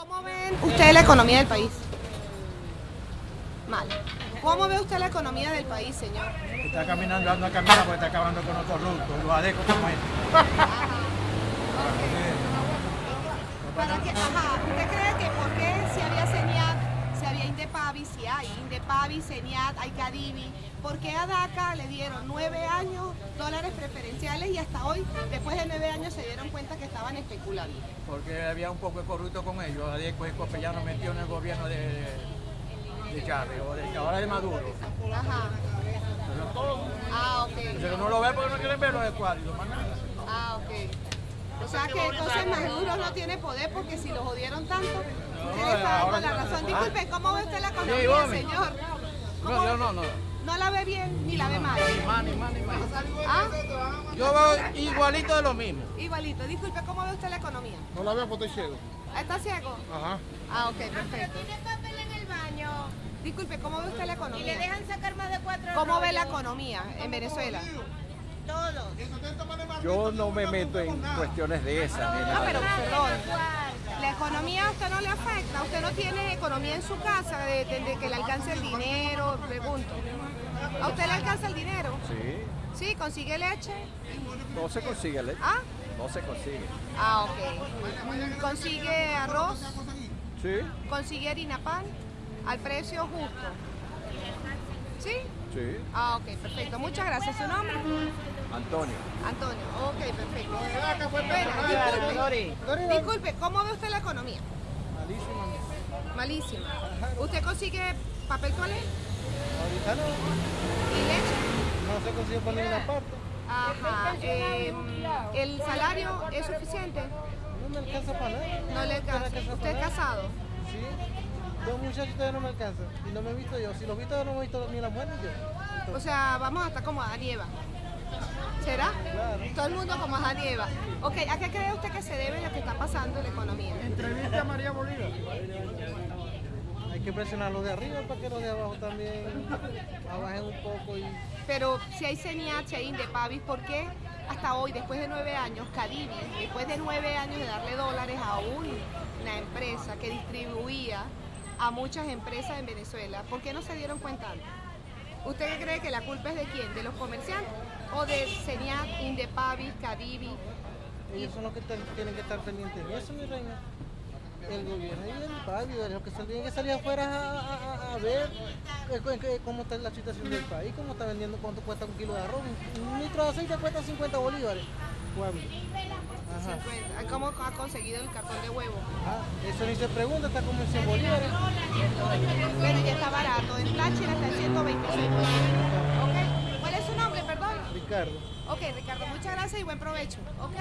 ¿Cómo ven usted la economía del país? Mal. ¿Cómo ve usted la economía del país, señor? Está caminando, anda caminando porque está acabando con los corruptos, los adecos como. ¿Usted cree que por qué si había CENIAT, si había Indepavi, si hay Indepavi, CENIAT, hay Cadivi, por qué a DACA le dieron nueve años dólares preferenciales y hasta hoy, después de nueve años, se dieron cuenta que estaban especulando? Porque había un poco de corrupto con ellos. Y Copellano metió en el gobierno de, de Chávez o de, ahora de Maduro. Ajá. Pero. Ah, ok. Pero no lo ve porque no quieren verlo cuadro. Ah, ok. O sea que entonces Maduro no tiene poder porque si lo jodieron tanto, usted le está dando la razón. Disculpe, ¿cómo ve usted la economía, señor? ¿Cómo No, yo no, no. ¿No la ve bien ni la ve mal? Ni más, ni más, ni. ¿Ah? Yo veo igualito de lo mismo. Igualito. Disculpe, ¿cómo ve usted la economía? No la veo porque estoy ciego. ¿Está ciego? Ajá. Ah, ok, perfecto. Tiene papel en el baño Disculpe, ¿cómo ve usted la y le economía? dejan sacar más de cuatro ¿Cómo ve la economía en Venezuela? Todos. Yo no me meto en cuestiones de esas. nada. pero. ¿La economía a usted no le afecta? ¿Usted no tiene economía en su casa de, de- de que le alcance el dinero? Pregunto. ¿A usted le alcanza el dinero? Sí, ¿Sí? ¿Consigue leche? no se consigue leche. ¿Ah? No se consigue. Ah, ok. ¿Consigue arroz? Sí, ¿Consigue harina pan? Al precio justo. ¿Sí? Sí. Ah, ok, perfecto. Muchas gracias. ¿Su nombre? Antonio. Antonio. Ok, perfecto. Bueno, disculpe, disculpe, ¿cómo ve usted la economía? Malísimo. Malísima. ¿Usted consigue papel toalé Ahorita no. y leche? No se consigue por ninguna parte. Ajá. eh, ¿El salario es suficiente? No me alcanza para nada. No le alcanza. ¿Usted es casado? Muchachos todavía no me alcanzan. Y no me he visto yo. Si los he visto yo no me he visto ni la muerte ni yo. O sea, vamos a estar como Adán y Eva. ¿Será? Claro. Todo el mundo como Adán y Eva. Ok, ¿a qué cree usted que se debe lo que está pasando en la economía? Entrevista a María Bolívar. Hay que presionar a los de arriba para que los de abajo también abajen un poco y Pero si hay CENIAT, si hay Indepavis, ¿por qué hasta hoy, después de nueve años, Cadivi, después de nueve años de darle dólares a una empresa que distribuía a muchas empresas en Venezuela, ¿por qué no se dieron cuenta antes? ¿Usted cree que la culpa es de quién? ¿De los comerciantes? ¿O de CENIAT, Indepavis, Cadivi? ellos son los que tienen que estar pendientes de eso, mi reina. El gobierno y el padre, los que tienen que salir afuera a, a- ver eh, eh, cómo está la situación del país, cómo está vendiendo, cuánto cuesta un kilo de arroz. Un litro de aceite cuesta 50 bolívares. ¿Cuándo? Ajá. 50. ¿Cómo ha conseguido el cartón de huevo? Ah, eso ni se pregunta, está como en 100 bolívares. Bueno, ya está barato. En Táchira está en 126 ¿Ok? ¿Cuál es su nombre, perdón? Ricardo. Ok, Ricardo, muchas gracias y buen provecho. Ok.